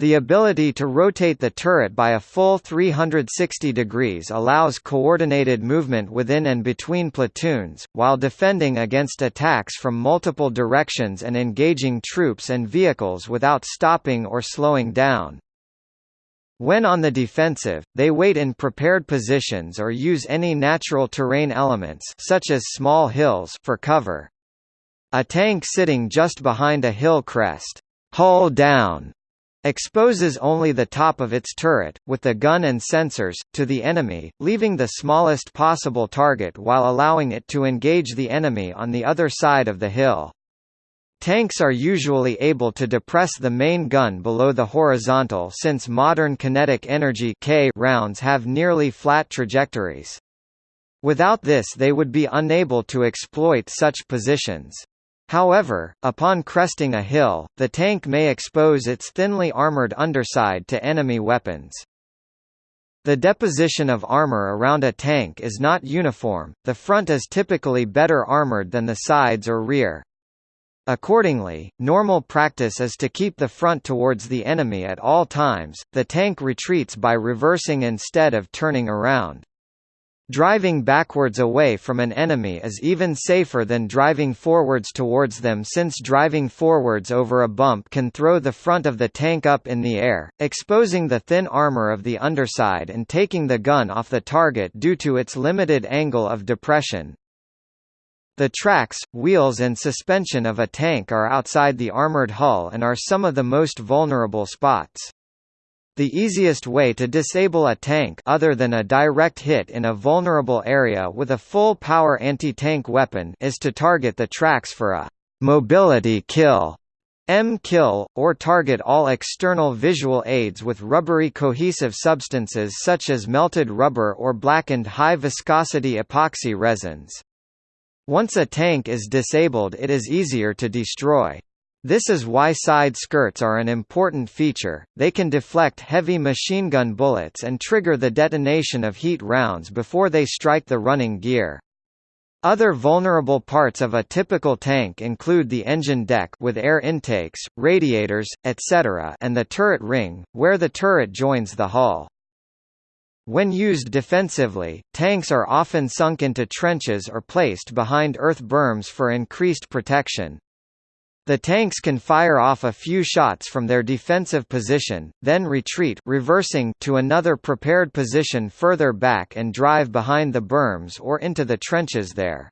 The ability to rotate the turret by a full 360 degrees allows coordinated movement within and between platoons, while defending against attacks from multiple directions and engaging troops and vehicles without stopping or slowing down. When on the defensive, they wait in prepared positions or use any natural terrain elements such as small hills for cover. A tank sitting just behind a hill crest, hull down, exposes only the top of its turret, with the gun and sensors, to the enemy, leaving the smallest possible target while allowing it to engage the enemy on the other side of the hill. Tanks are usually able to depress the main gun below the horizontal since modern kinetic energy K rounds have nearly flat trajectories. Without this they would be unable to exploit such positions. However, upon cresting a hill, the tank may expose its thinly armored underside to enemy weapons. The deposition of armor around a tank is not uniform, the front is typically better armored than the sides or rear. Accordingly, normal practice is to keep the front towards the enemy at all times, the tank retreats by reversing instead of turning around. Driving backwards away from an enemy is even safer than driving forwards towards them since driving forwards over a bump can throw the front of the tank up in the air, exposing the thin armor of the underside and taking the gun off the target due to its limited angle of depression. The tracks, wheels and suspension of a tank are outside the armored hull and are some of the most vulnerable spots. The easiest way to disable a tank other than a direct hit in a vulnerable area with a full-power anti-tank weapon is to target the tracks for a mobility kill M-kill, or target all external visual aids with rubbery cohesive substances such as melted rubber or blackened high-viscosity epoxy resins. Once a tank is disabled it is easier to destroy. This is why side skirts are an important feature, they can deflect heavy machine gun bullets and trigger the detonation of heat rounds before they strike the running gear. Other vulnerable parts of a typical tank include the engine deck with air intakes, radiators, etc. and the turret ring, where the turret joins the hull. When used defensively, tanks are often sunk into trenches or placed behind earth berms for increased protection. The tanks can fire off a few shots from their defensive position, then retreat reversing to another prepared position further back and drive behind the berms or into the trenches there.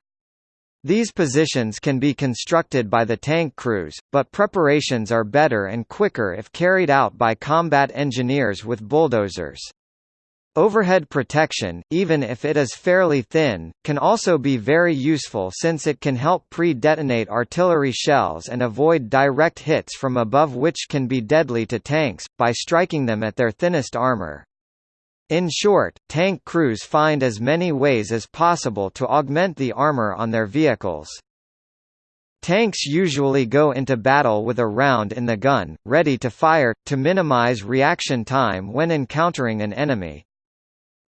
These positions can be constructed by the tank crews, but preparations are better and quicker if carried out by combat engineers with bulldozers. Overhead protection, even if it is fairly thin, can also be very useful since it can help pre-detonate artillery shells and avoid direct hits from above which can be deadly to tanks, by striking them at their thinnest armor. In short, tank crews find as many ways as possible to augment the armor on their vehicles. Tanks usually go into battle with a round in the gun, ready to fire, to minimize reaction time when encountering an enemy.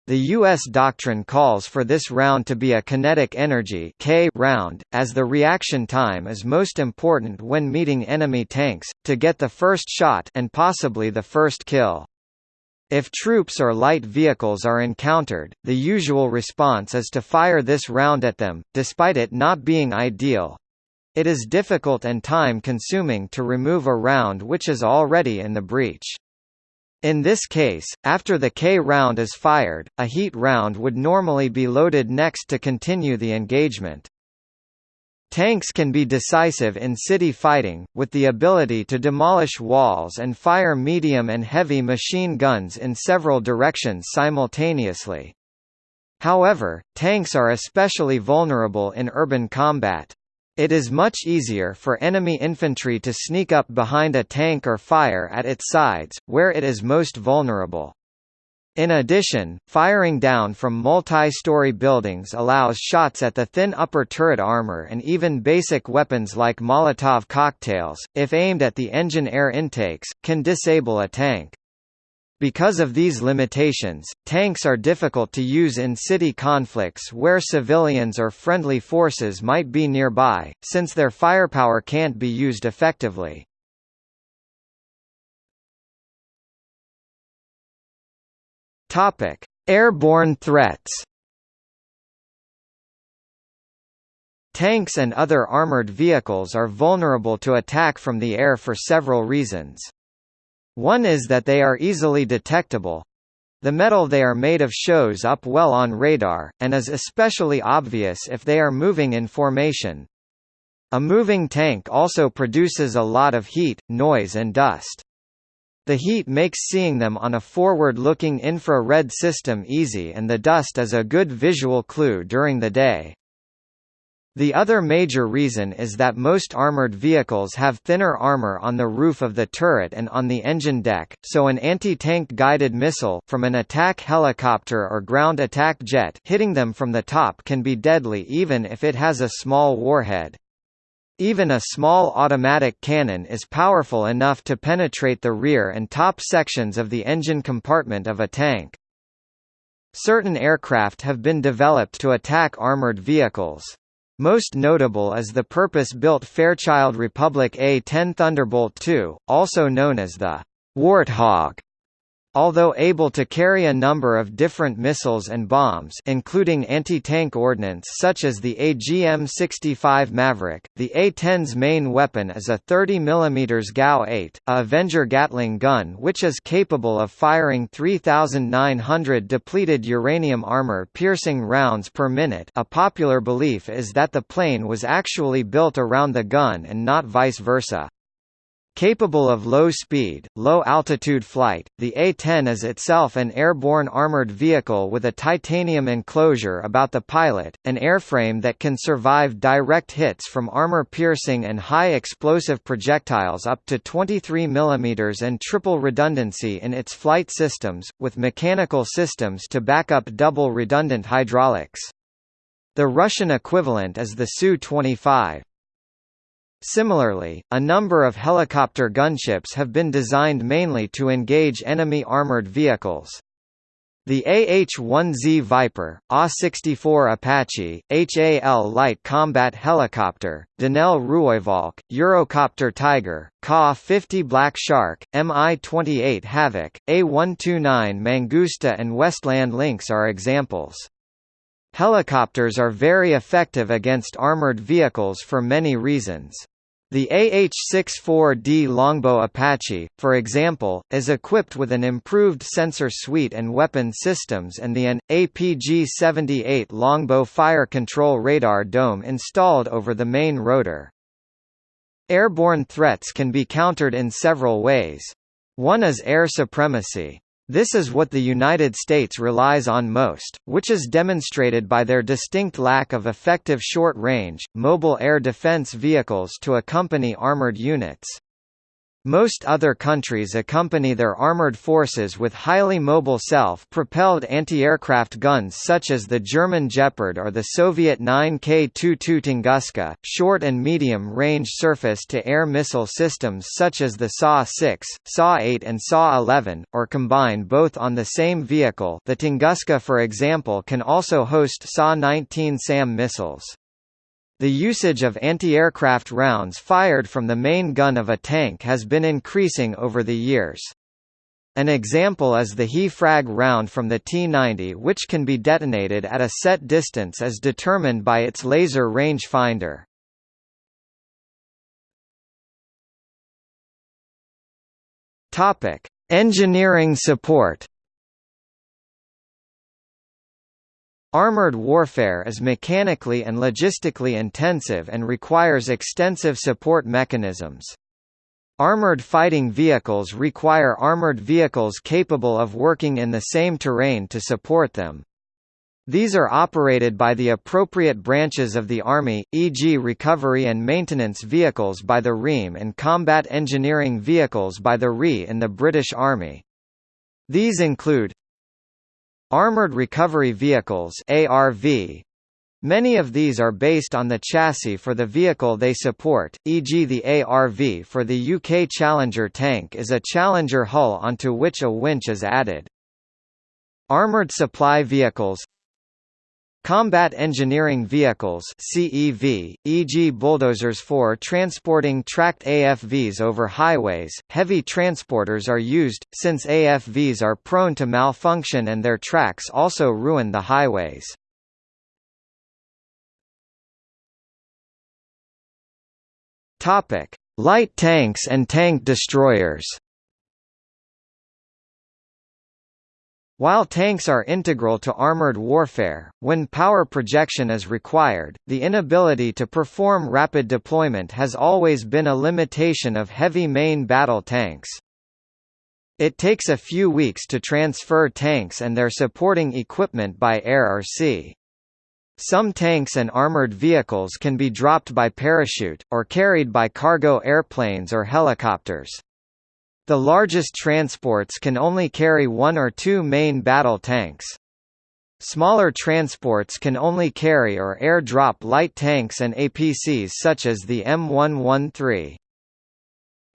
The U.S. doctrine calls for this round to be a kinetic energy K round, as the reaction time is most important when meeting enemy tanks, to get the first shot and possibly the first kill. If troops or light vehicles are encountered, the usual response is to fire this round at them, despite it not being ideal. It is difficult and time-consuming to remove a round which is already in the breech. In this case, after the K round is fired, a heat round would normally be loaded next to continue the engagement. Tanks can be decisive in city fighting, with the ability to demolish walls and fire medium and heavy machine guns in several directions simultaneously. However, tanks are especially vulnerable in urban combat. It is much easier for enemy infantry to sneak up behind a tank or fire at its sides, where it is most vulnerable. In addition, firing down from multi-story buildings allows shots at the thin upper turret armor and even basic weapons like Molotov cocktails, if aimed at the engine air intakes, can disable a tank. Because of these limitations, tanks are difficult to use in city conflicts where civilians or friendly forces might be nearby, since their firepower can't be used effectively. Airborne threats Tanks and other armored vehicles are vulnerable to attack from the air for several reasons. One is that they are easily detectable. The metal they are made of shows up well on radar, and is especially obvious if they are moving in formation. A moving tank also produces a lot of heat, noise and dust. The heat makes seeing them on a forward-looking infrared system easy and the dust is a good visual clue during the day. The other major reason is that most armored vehicles have thinner armor on the roof of the turret and on the engine deck, so an anti-tank guided missile from an attack helicopter or ground attack jet hitting them from the top can be deadly even if it has a small warhead. Even a small automatic cannon is powerful enough to penetrate the rear and top sections of the engine compartment of a tank. Certain aircraft have been developed to attack armored vehicles. Most notable is the purpose-built Fairchild Republic A-10 Thunderbolt II, also known as the Warthog, Although able to carry a number of different missiles and bombs including anti-tank ordnance such as the AGM-65 Maverick, the A-10's main weapon is a 30 mm GAU-8, a Avenger Gatling gun which is capable of firing 3,900 depleted uranium armor-piercing rounds per minute a popular belief is that the plane was actually built around the gun and not vice versa. Capable of low-speed, low-altitude flight, the A-10 is itself an airborne armored vehicle with a titanium enclosure about the pilot, an airframe that can survive direct hits from armor-piercing and high-explosive projectiles up to 23 mm and triple redundancy in its flight systems, with mechanical systems to back up double redundant hydraulics. The Russian equivalent is the Su-25. Similarly, a number of helicopter gunships have been designed mainly to engage enemy armored vehicles. The AH-1Z Viper, AH-64 Apache, HAL Light Combat Helicopter, Denel Rooivalk, Eurocopter Tiger, Ka-50 Black Shark, Mi-28 Havoc, A-129 Mangusta and Westland Lynx are examples. Helicopters are very effective against armored vehicles for many reasons. The AH-64D Longbow Apache, for example, is equipped with an improved sensor suite and weapon systems and the AN, APG-78 Longbow fire control radar dome installed over the main rotor. Airborne threats can be countered in several ways. One is air supremacy. This is what the United States relies on most, which is demonstrated by their distinct lack of effective short-range, mobile air defense vehicles to accompany armored units. Most other countries accompany their armored forces with highly mobile self-propelled anti-aircraft guns such as the German Gepard or the Soviet 9K-22 Tunguska, short and medium-range surface-to-air missile systems such as the SA-6, SA-8 and SA-11, or combine both on the same vehicle the Tunguska for example can also host SA-19 SAM missiles. The usage of anti-aircraft rounds fired from the main gun of a tank has been increasing over the years. An example is the HE-frag round from the T-90 which can be detonated at a set distance as determined by its laser rangefinder. Engineering support Armored warfare is mechanically and logistically intensive and requires extensive support mechanisms. Armored fighting vehicles require armored vehicles capable of working in the same terrain to support them. These are operated by the appropriate branches of the Army, e.g. recovery and maintenance vehicles by the REME and combat engineering vehicles by the RE in the British Army. These include Armored Recovery Vehicles ARV, Many of these are based on the chassis for the vehicle they support, e.g. the ARV for the UK Challenger tank is a Challenger hull onto which a winch is added. Armoured Supply Vehicles Combat Engineering Vehicles CEV, e.g. bulldozers for transporting tracked AFVs over highways, heavy transporters are used, since AFVs are prone to malfunction and their tracks also ruin the highways. Light tanks and tank destroyers. While tanks are integral to armored warfare, when power projection is required, the inability to perform rapid deployment has always been a limitation of heavy main battle tanks. It takes a few weeks to transfer tanks and their supporting equipment by air or sea. Some tanks and armored vehicles can be dropped by parachute, or carried by cargo airplanes or helicopters. The largest transports can only carry one or two main battle tanks. Smaller transports can only carry or air-drop light tanks and APCs such as the M113.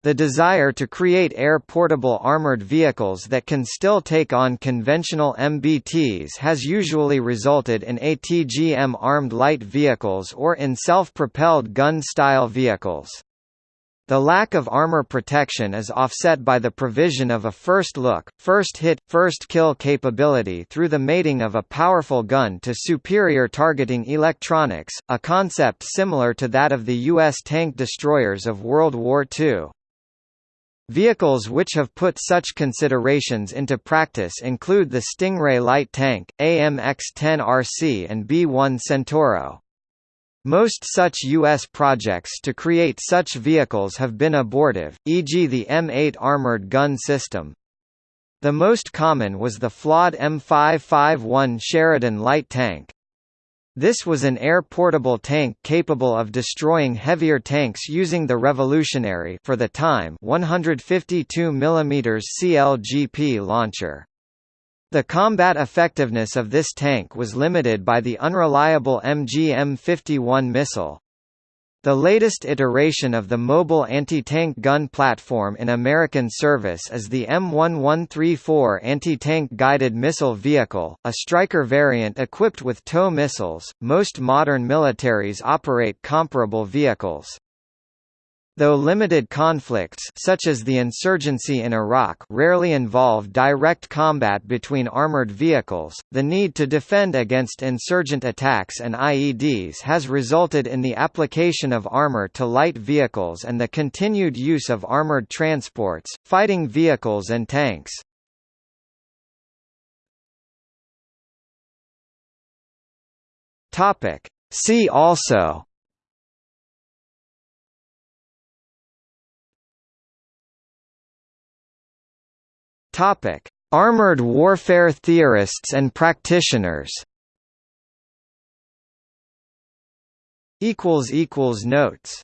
The desire to create air-portable armored vehicles that can still take on conventional MBTs has usually resulted in ATGM-armed light vehicles or in self-propelled gun-style vehicles. The lack of armor protection is offset by the provision of a first look, first hit, first kill capability through the mating of a powerful gun to superior targeting electronics, a concept similar to that of the U.S. tank destroyers of World War II. Vehicles which have put such considerations into practice include the Stingray light tank, AMX-10RC and B-1 Centauro. Most such U.S. projects to create such vehicles have been abortive, e.g. the M8 armored gun system. The most common was the flawed M551 Sheridan light tank. This was an air-portable tank capable of destroying heavier tanks using the revolutionary for the time 152 mm CLGP launcher. The combat effectiveness of this tank was limited by the unreliable MGM-51 missile. The latest iteration of the mobile anti-tank gun platform in American service is the M1134 anti-tank guided missile vehicle, a Stryker variant equipped with TOW missiles. Most modern militaries operate comparable vehicles. Though limited conflicts such as the insurgency in Iraq rarely involve direct combat between armored vehicles, the need to defend against insurgent attacks and IEDs has resulted in the application of armor to light vehicles and the continued use of armored transports, fighting vehicles and tanks. See also Topic: Armored warfare theorists and practitioners. Equals equals notes